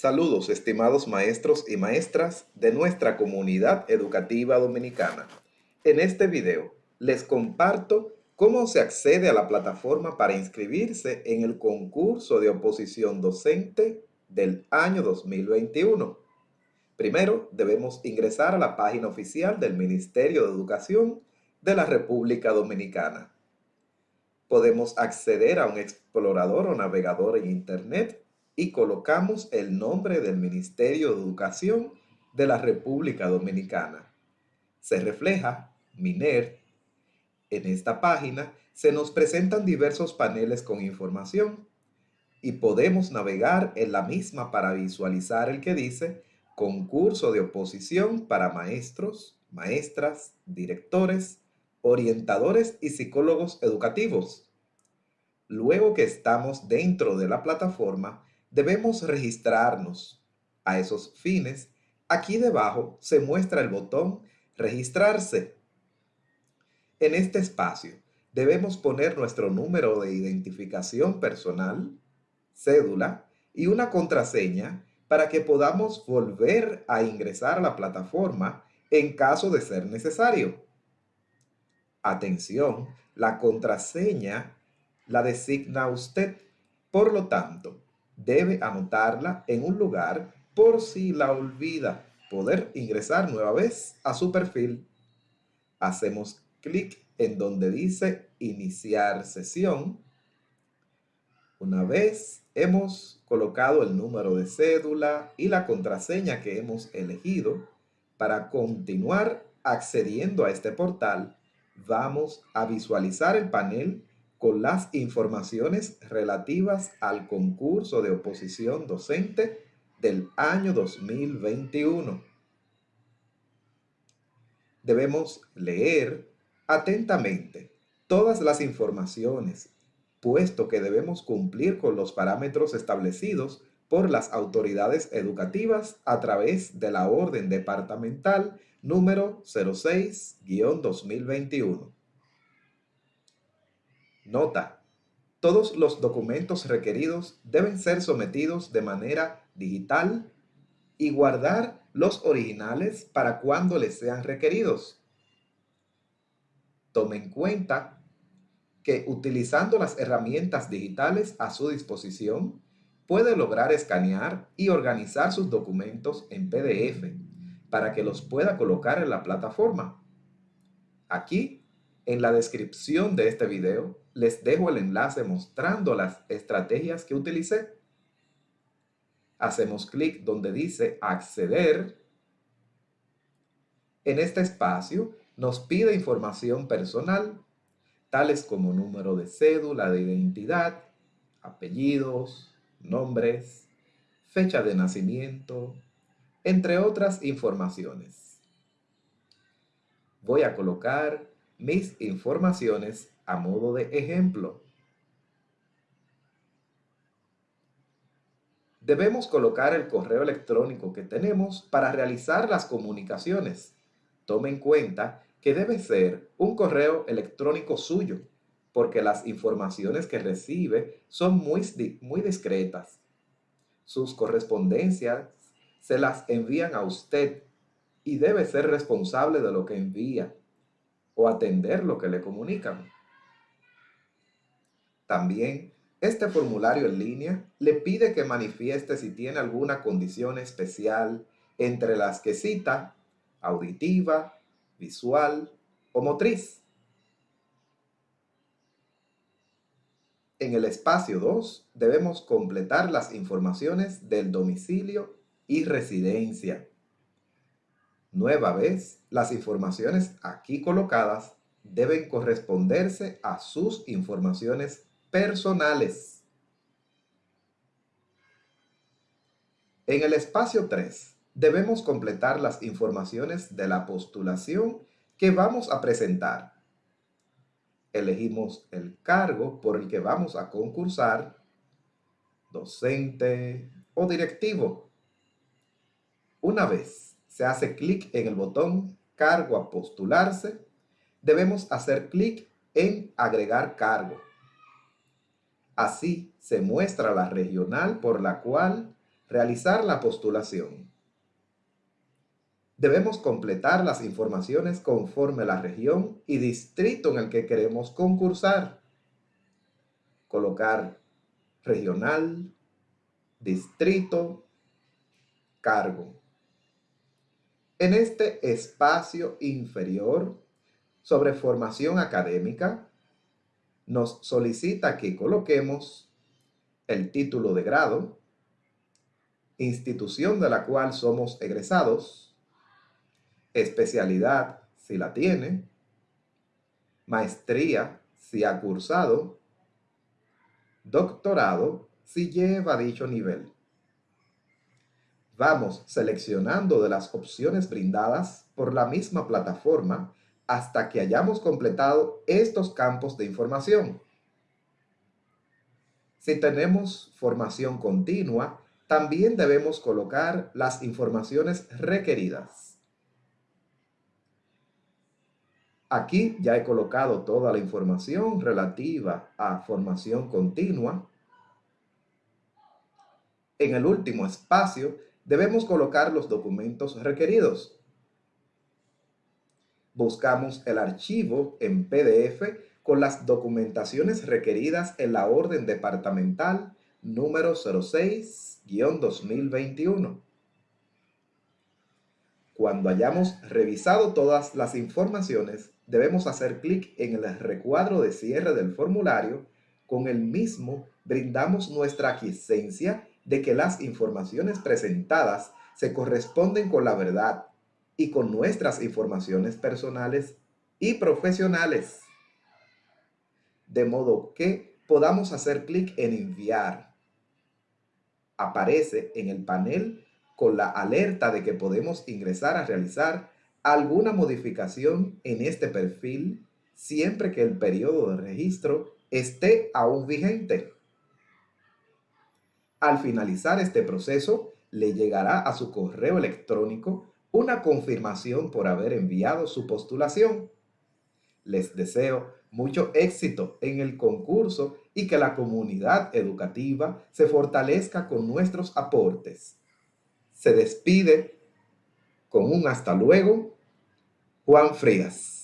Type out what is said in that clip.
Saludos, estimados maestros y maestras de nuestra comunidad educativa dominicana. En este video les comparto cómo se accede a la plataforma para inscribirse en el concurso de oposición docente del año 2021. Primero, debemos ingresar a la página oficial del Ministerio de Educación de la República Dominicana. Podemos acceder a un explorador o navegador en Internet y colocamos el nombre del Ministerio de Educación de la República Dominicana. Se refleja MINER. En esta página se nos presentan diversos paneles con información y podemos navegar en la misma para visualizar el que dice concurso de oposición para maestros, maestras, directores, orientadores y psicólogos educativos. Luego que estamos dentro de la plataforma, debemos registrarnos. A esos fines, aquí debajo se muestra el botón Registrarse. En este espacio, debemos poner nuestro número de identificación personal, cédula y una contraseña para que podamos volver a ingresar a la plataforma en caso de ser necesario. Atención, la contraseña la designa usted. Por lo tanto, debe anotarla en un lugar por si la olvida poder ingresar nueva vez a su perfil. Hacemos clic en donde dice iniciar sesión. Una vez hemos colocado el número de cédula y la contraseña que hemos elegido para continuar accediendo a este portal, vamos a visualizar el panel con las informaciones relativas al concurso de oposición docente del año 2021. Debemos leer atentamente todas las informaciones, puesto que debemos cumplir con los parámetros establecidos por las autoridades educativas a través de la orden departamental número 06-2021. Nota. Todos los documentos requeridos deben ser sometidos de manera digital y guardar los originales para cuando les sean requeridos. Tome en cuenta que utilizando las herramientas digitales a su disposición, puede lograr escanear y organizar sus documentos en PDF para que los pueda colocar en la plataforma. Aquí, en la descripción de este video, les dejo el enlace mostrando las estrategias que utilicé. Hacemos clic donde dice acceder. En este espacio nos pide información personal, tales como número de cédula de identidad, apellidos, nombres, fecha de nacimiento, entre otras informaciones. Voy a colocar mis informaciones a modo de ejemplo. Debemos colocar el correo electrónico que tenemos para realizar las comunicaciones. Tome en cuenta que debe ser un correo electrónico suyo, porque las informaciones que recibe son muy, muy discretas. Sus correspondencias se las envían a usted y debe ser responsable de lo que envía o atender lo que le comunican. También, este formulario en línea le pide que manifieste si tiene alguna condición especial entre las que cita auditiva, visual o motriz. En el espacio 2 debemos completar las informaciones del domicilio y residencia. Nueva vez, las informaciones aquí colocadas deben corresponderse a sus informaciones personales. En el espacio 3, debemos completar las informaciones de la postulación que vamos a presentar. Elegimos el cargo por el que vamos a concursar, docente o directivo. Una vez se hace clic en el botón Cargo a postularse, debemos hacer clic en Agregar cargo. Así se muestra la regional por la cual realizar la postulación. Debemos completar las informaciones conforme la región y distrito en el que queremos concursar. Colocar regional, distrito, cargo. En este espacio inferior sobre formación académica, nos solicita que coloquemos el título de grado, institución de la cual somos egresados, especialidad si la tiene, maestría si ha cursado, doctorado si lleva dicho nivel. Vamos seleccionando de las opciones brindadas por la misma plataforma hasta que hayamos completado estos campos de información. Si tenemos formación continua, también debemos colocar las informaciones requeridas. Aquí ya he colocado toda la información relativa a formación continua. En el último espacio debemos colocar los documentos requeridos buscamos el archivo en PDF con las documentaciones requeridas en la orden departamental número 06-2021. Cuando hayamos revisado todas las informaciones, debemos hacer clic en el recuadro de cierre del formulario. Con el mismo, brindamos nuestra aquiescencia de que las informaciones presentadas se corresponden con la verdad y con nuestras informaciones personales y profesionales. De modo que podamos hacer clic en enviar. Aparece en el panel con la alerta de que podemos ingresar a realizar alguna modificación en este perfil siempre que el periodo de registro esté aún vigente. Al finalizar este proceso, le llegará a su correo electrónico una confirmación por haber enviado su postulación. Les deseo mucho éxito en el concurso y que la comunidad educativa se fortalezca con nuestros aportes. Se despide con un hasta luego, Juan Frías.